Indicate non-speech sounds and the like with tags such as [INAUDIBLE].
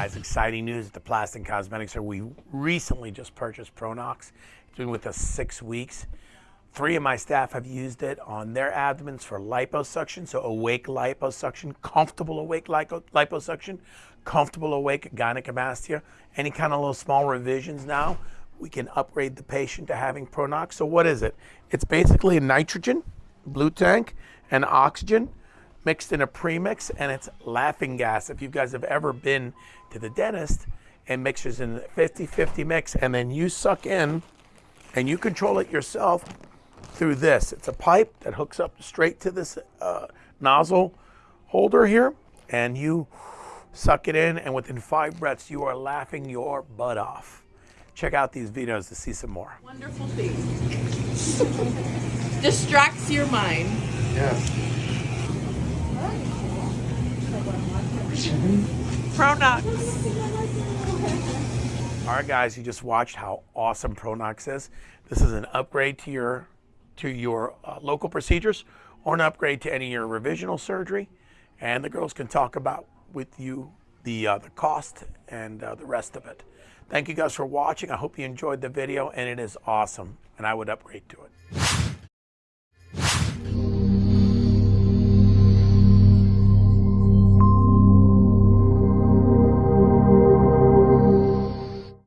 guys, exciting news at the Plastic Cosmetics Store. We recently just purchased Pronox. It's been with us six weeks. Three of my staff have used it on their abdomens for liposuction, so awake liposuction, comfortable awake lipo liposuction, comfortable awake gynecomastia, any kind of little small revisions now, we can upgrade the patient to having Pronox. So what is it? It's basically a nitrogen, blue tank, and oxygen mixed in a premix and it's laughing gas. If you guys have ever been to the dentist and mixes in 50-50 mix and then you suck in and you control it yourself through this. It's a pipe that hooks up straight to this uh, nozzle holder here and you suck it in and within five breaths you are laughing your butt off. Check out these videos to see some more. Wonderful thing. [LAUGHS] Distracts your mind. Yes. Pronox. All right, guys, you just watched how awesome Pronox is. This is an upgrade to your to your uh, local procedures or an upgrade to any of your revisional surgery. And the girls can talk about with you the, uh, the cost and uh, the rest of it. Thank you guys for watching. I hope you enjoyed the video and it is awesome and I would upgrade to it.